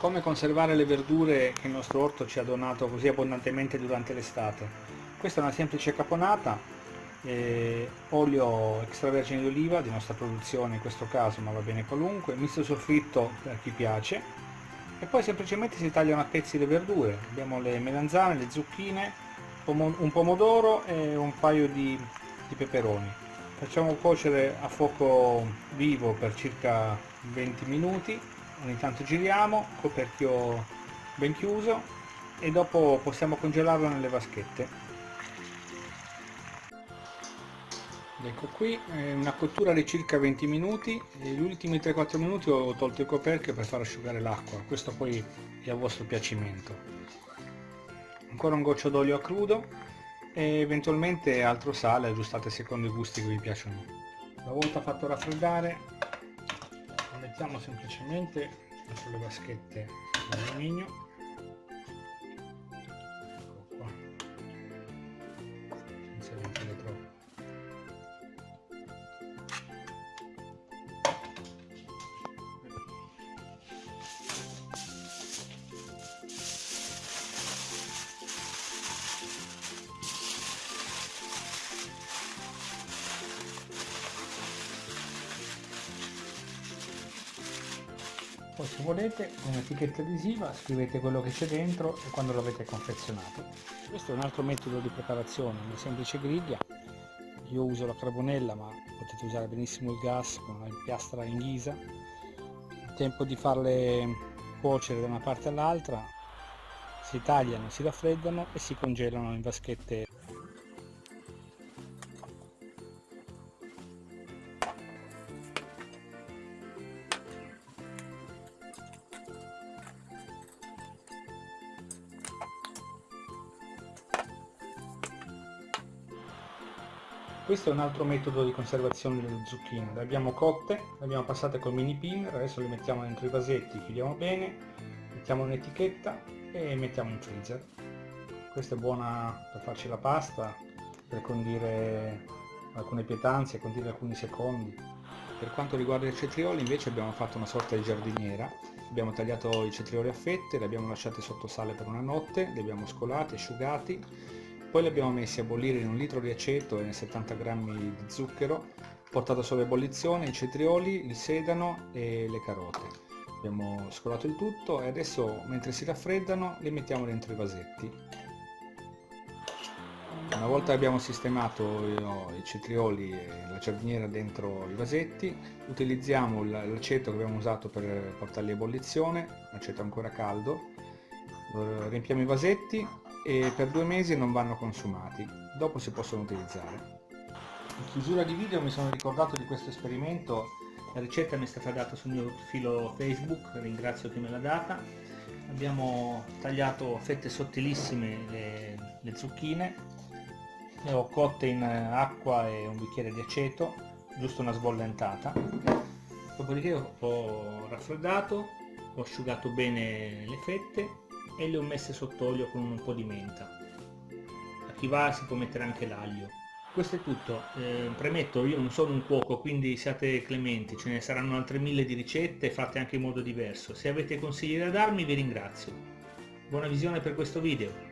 Come conservare le verdure che il nostro orto ci ha donato così abbondantemente durante l'estate? Questa è una semplice caponata, eh, olio extravergine d'oliva di nostra produzione in questo caso, ma va bene qualunque, misto soffritto per chi piace, e poi semplicemente si tagliano a pezzi le verdure. Abbiamo le melanzane, le zucchine, un pomodoro e un paio di, di peperoni. Facciamo cuocere a fuoco vivo per circa 20 minuti ogni tanto giriamo, coperchio ben chiuso e dopo possiamo congelarlo nelle vaschette. Ecco qui, una cottura di circa 20 minuti gli ultimi 3-4 minuti ho tolto il coperchio per far asciugare l'acqua, questo poi è a vostro piacimento. Ancora un goccio d'olio a crudo e eventualmente altro sale aggiustate secondo i gusti che vi piacciono. Una volta fatto raffreddare mettiamo semplicemente sulle vaschette di poi se volete un'etichetta adesiva scrivete quello che c'è dentro e quando l'avete confezionato. Questo è un altro metodo di preparazione una semplice griglia. Io uso la carbonella ma potete usare benissimo il gas con una piastra in ghisa. Il tempo di farle cuocere da una parte all'altra si tagliano, si raffreddano e si congelano in vaschette questo è un altro metodo di conservazione delle zucchine le abbiamo cotte, le abbiamo passate col mini pinner adesso le mettiamo dentro i vasetti chiudiamo bene mettiamo un'etichetta e mettiamo in freezer. Questa è buona per farci la pasta per condire alcune pietanze, condire alcuni secondi. Per quanto riguarda i cetrioli invece abbiamo fatto una sorta di giardiniera. Abbiamo tagliato i cetrioli a fette, li abbiamo lasciati sotto sale per una notte li abbiamo scolati, asciugati poi li abbiamo messi a bollire in un litro di aceto e 70 g di zucchero portato solo ebollizione i cetrioli, il sedano e le carote. Abbiamo scolato il tutto e adesso mentre si raffreddano li mettiamo dentro i vasetti. Una volta che abbiamo sistemato i cetrioli e la giardiniera dentro i vasetti utilizziamo l'aceto che abbiamo usato per portarli a ebollizione l'aceto ancora caldo. Riempiamo i vasetti e per due mesi non vanno consumati, dopo si possono utilizzare. In chiusura di video mi sono ricordato di questo esperimento, la ricetta mi è stata data sul mio profilo Facebook, ringrazio chi me l'ha data. Abbiamo tagliato fette sottilissime le, le zucchine, le ho cotte in acqua e un bicchiere di aceto, giusto una sbollentata. Dopodiché ho raffreddato, ho asciugato bene le fette e le ho messe sott'olio con un po' di menta. A chi va si può mettere anche l'aglio. Questo è tutto. Eh, premetto io non sono un cuoco quindi siate clementi ce ne saranno altre mille di ricette fatte anche in modo diverso. Se avete consigli da darmi vi ringrazio. Buona visione per questo video